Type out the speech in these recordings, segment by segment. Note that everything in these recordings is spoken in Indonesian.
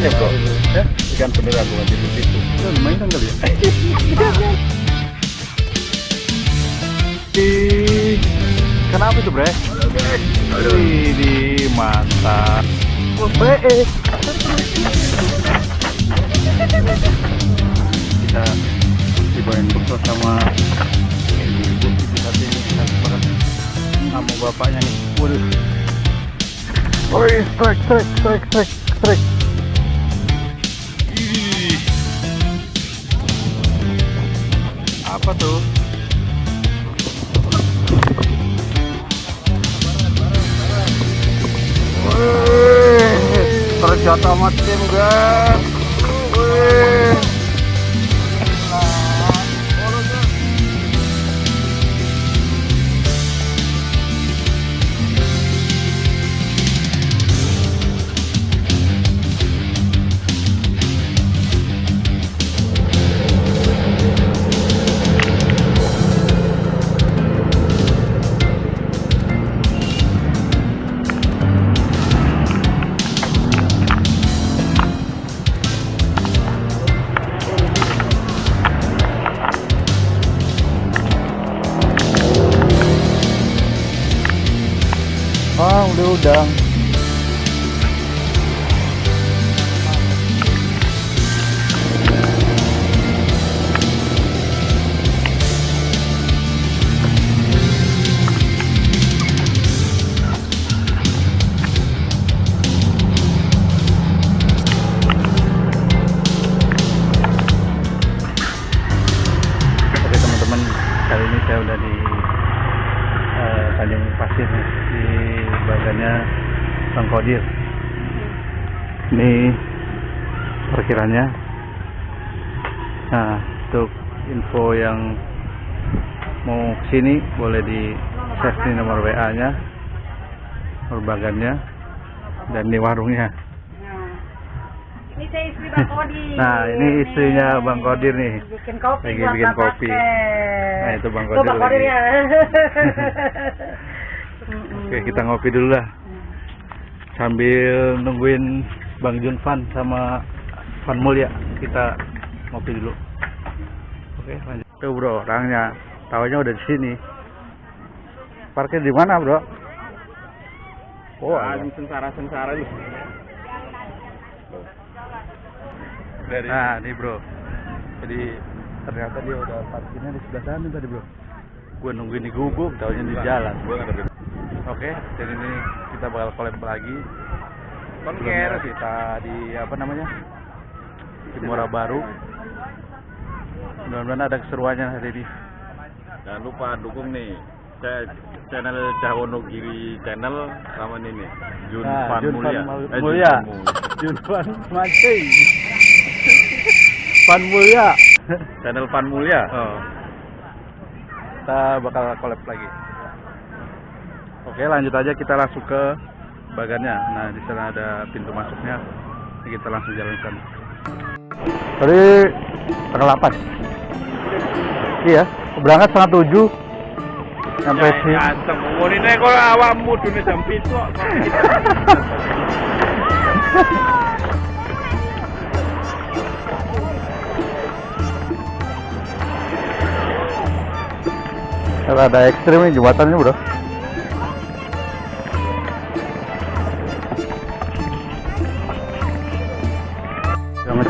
beneran ya bro? Ya? Ikan beneran bukan di situ. Itu mainan kali ya? Kenapa itu bre? Ini mantap. eh. Kita dibawain bekal sama ibu ibu sate ini kita sama bapaknya nih. Waduh. Woi, strike, strike, strike, strike, strike. Apa tuh? Wih, terjata macam guys. Perkiranya. Nah, untuk info yang mau ke sini boleh di share di nomor WA-nya, nomor bagannya, dan di warungnya. Ini saya istri Bang Kodir. Nah, ini istrinya Bang Kodir nih. Bikin kopi Lagi bikin kopi. Pakai. Nah, itu Bang Tuh, Kodir Bang Kodir ya. Oke, kita ngopi dulu lah. Sambil nungguin Bang Junfan sama Van Mulya, kita ngopi dulu. Oke, lanjut. Tuh bro, orangnya tawanya udah di sini. Parkir di mana bro? Oh, ada. sengsara-sengsara nih. Dari nah nih bro. Jadi ternyata dia udah parkirnya di sebelah sana tadi bro. Gue nungguin di gubuk, taunya di jalan. Oke, dan ini kita bakal collab lagi. Konker. Kita di apa namanya? Muara Baru. Mudah-mudahan ada keseruannya hari ini. Jangan lupa dukung nih channel Cahono Giri channel sama ini Jun Nah, Jun. Van Eh, Jun. Van Mulya. Junfan mancing. Pan Mulya. Channel Van Mulya. Oh. Kita bakal collab lagi. Oke, lanjut aja kita langsung ke bagannya. Nah, di sana ada pintu masuknya. Kita langsung jalan ke sana. Tadi tanggal 8. Iya, berangkat setengah tujuh. Sampai sini. Ganteng. Ngomongin kok awakmu dunia jam pitu ada ekstrim nih jembatannya bro.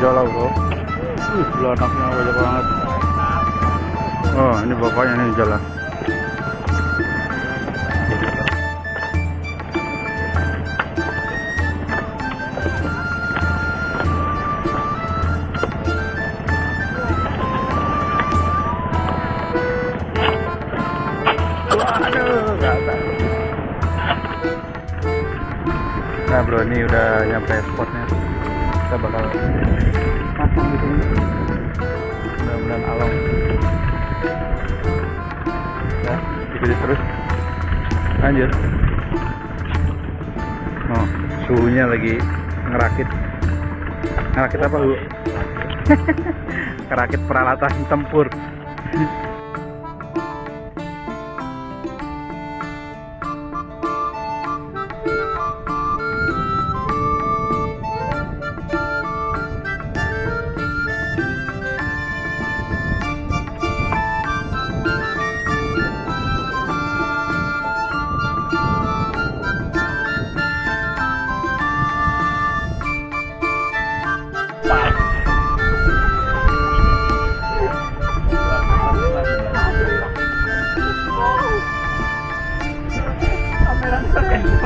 Ngejolak bro. Belah anaknya banyak banget. Oh, ini bapaknya nih jalan. Nah bro, ini udah nyampe spotnya. Kita bakal pasang di sini. Mudah-mudahan alam. Ya, ikuti terus. Lanjut. Oh, suhunya lagi ngerakit. Ngerakit apa bu? ngerakit peralatan tempur.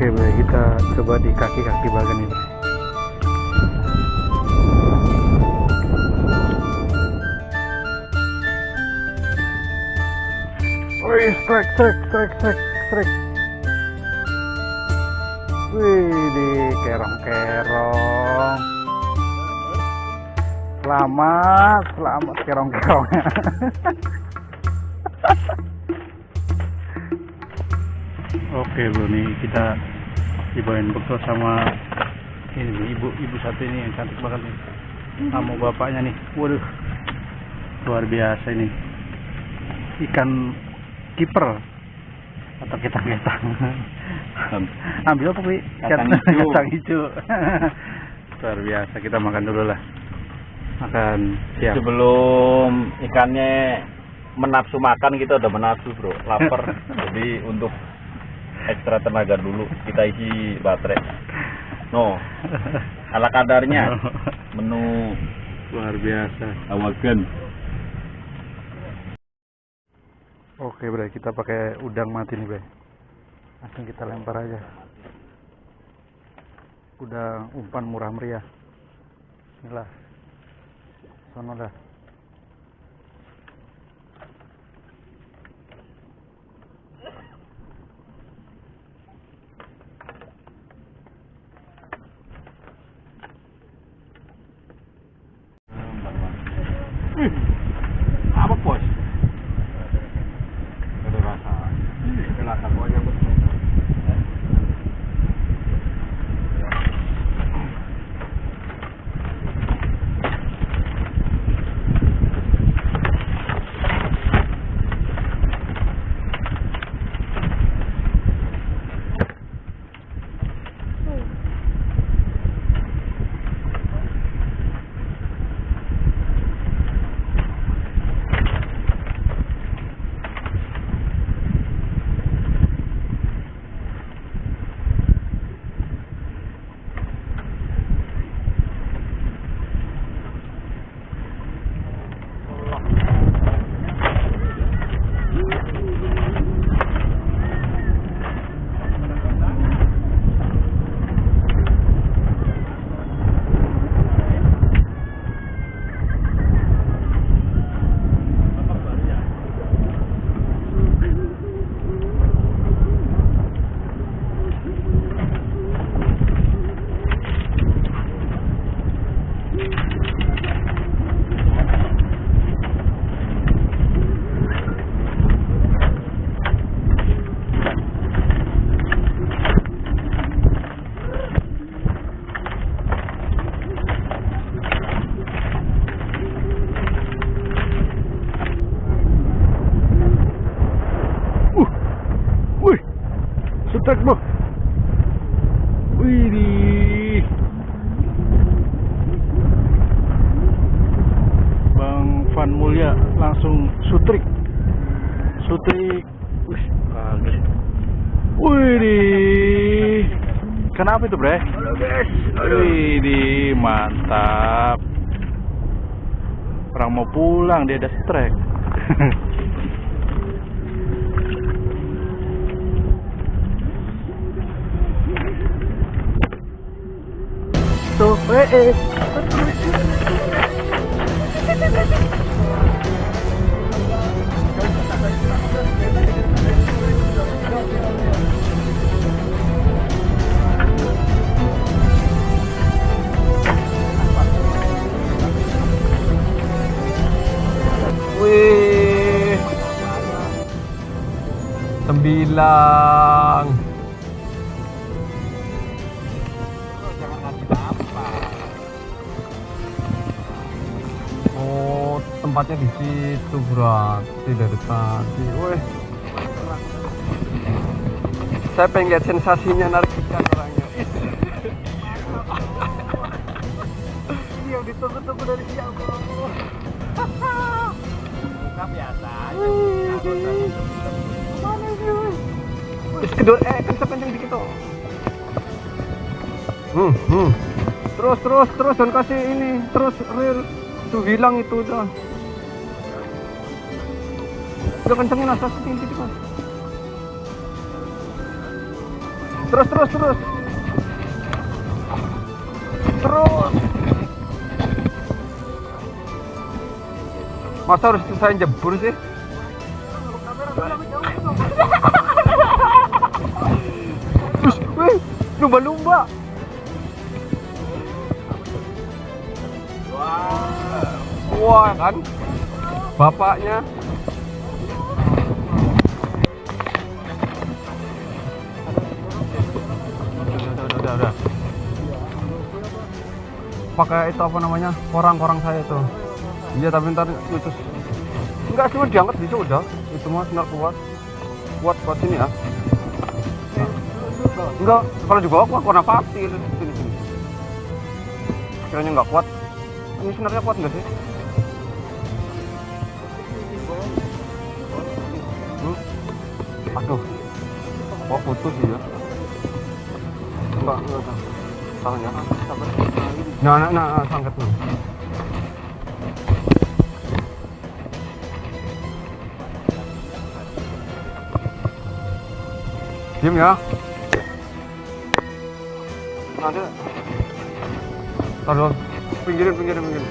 Oke, baik kita coba di kaki-kaki bagian ini. Wih, strike, strike, strike, strike, strike. Wih, di kerong-kerong. Selamat, selamat kerong-kerongnya. Oke bro, nih kita dibawain bekal sama ini nih, ibu ibu satu ini yang cantik banget nih. Sama bapaknya nih. Waduh. Luar biasa ini. Ikan kiper atau ketang-ketang. Ambil apa, Pi? Kacang hijau. Kacang hijau. Luar biasa, kita makan dulu lah. Makan siap. sebelum ikannya menafsu makan kita udah menafsu bro lapar jadi untuk ekstra tenaga dulu kita isi baterai no ala kadarnya menu Luar biasa. awagan Oke, Bre, kita pakai udang mati nih, Bre. Langsung kita lempar aja. Udang umpan murah meriah. Bismillah. Sono dah. Sutrik. Wih, kaget. Wih. Kenapa itu, Bre? Wih, di mantap. Orang mau pulang, dia ada strike. Tuh, eh, eh. Sembilan. Oh, tempatnya di situ berarti dari tadi. Wih. Saya pengen lihat sensasinya narik ikan orangnya. Yang ditunggu-tunggu dari siang. Buka biasa. Terus kedor eh kan kenceng dikit tuh. Hmm, hmm. Terus terus terus dan kasih ini terus real tuh hilang itu udah. Udah kencengin asas sedikit dikit mas. Terus terus terus. Terus. Masa harus saya jebur sih? Lumba-lumba. Wah, kan? Bapaknya. Udah, udah, udah, udah. Pakai itu apa namanya? Korang-korang saya itu. Iya, tapi ntar itu enggak cuma diangkat bisa udah. Itu mah benar kuat. Kuat kuat sini ya. Enggak, kalau juga aku warna pasti sini sini. Kiranya enggak kuat. Ini sebenarnya kuat enggak sih? Hmm? Aduh. Wah putus ya. Enggak, enggak, enggak. Tangannya. Nah, nah, nah, nah, sangkat dulu. Diam ya. Nanti. Taruh. Pinggirin, pinggirin, pinggirin.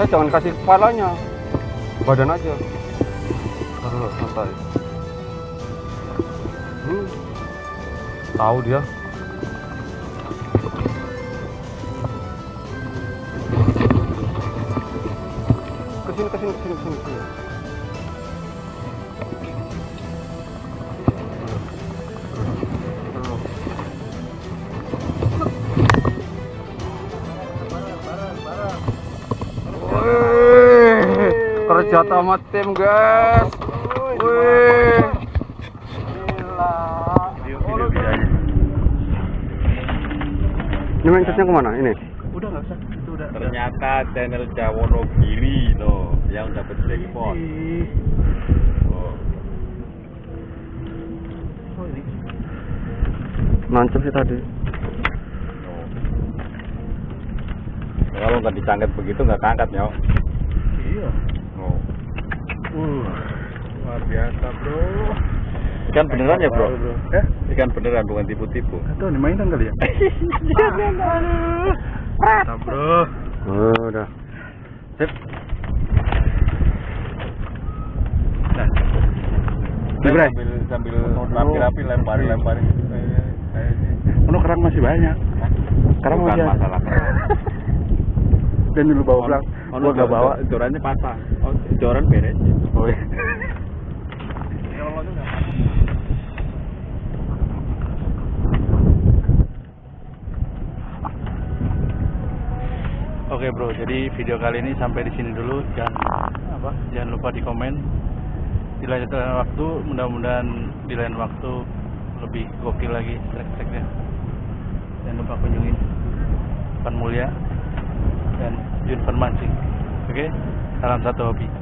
Saya jangan kasih kepalanya. Badan aja. Taruh, santai. Hmm. Tahu dia. Ke sini, ke sini, ke sini, ke sini, ke sini. Kerja sama tim guys. Wih. Gila. Ini main chatnya ke mana? Ini? Udah nggak usah. Itu udah. Ternyata channel Jawonogiri loh yang dapat jackpot. Oh. Nancep sih tadi. Oh. Kalau nggak dicangkat begitu nggak keangkat nyok. Iya. Uh. Luar biasa, Bro. Ikan beneran ya bro? Eh? Ikan beneran bukan tipu-tipu. Atau mainan kali ya? Mantap, Bro. Oh, udah. Sip. Nah. Sambil sambil rapi-rapi lemparin lemparin. Ono kerang masih banyak. Kerang masih masalah kerang. Dan dulu bawa pulang. Ono Gua nggak bawa. Jorannya patah. Oh, joran beres. Oh iya. Oke bro, jadi video kali ini sampai di sini dulu. Jangan apa? Jangan lupa di komen. Di lain waktu, mudah-mudahan di lain waktu lebih gokil lagi trek-treknya. Jangan lupa kunjungi Pan Mulia dan Jun. Oke, salam satu hobi.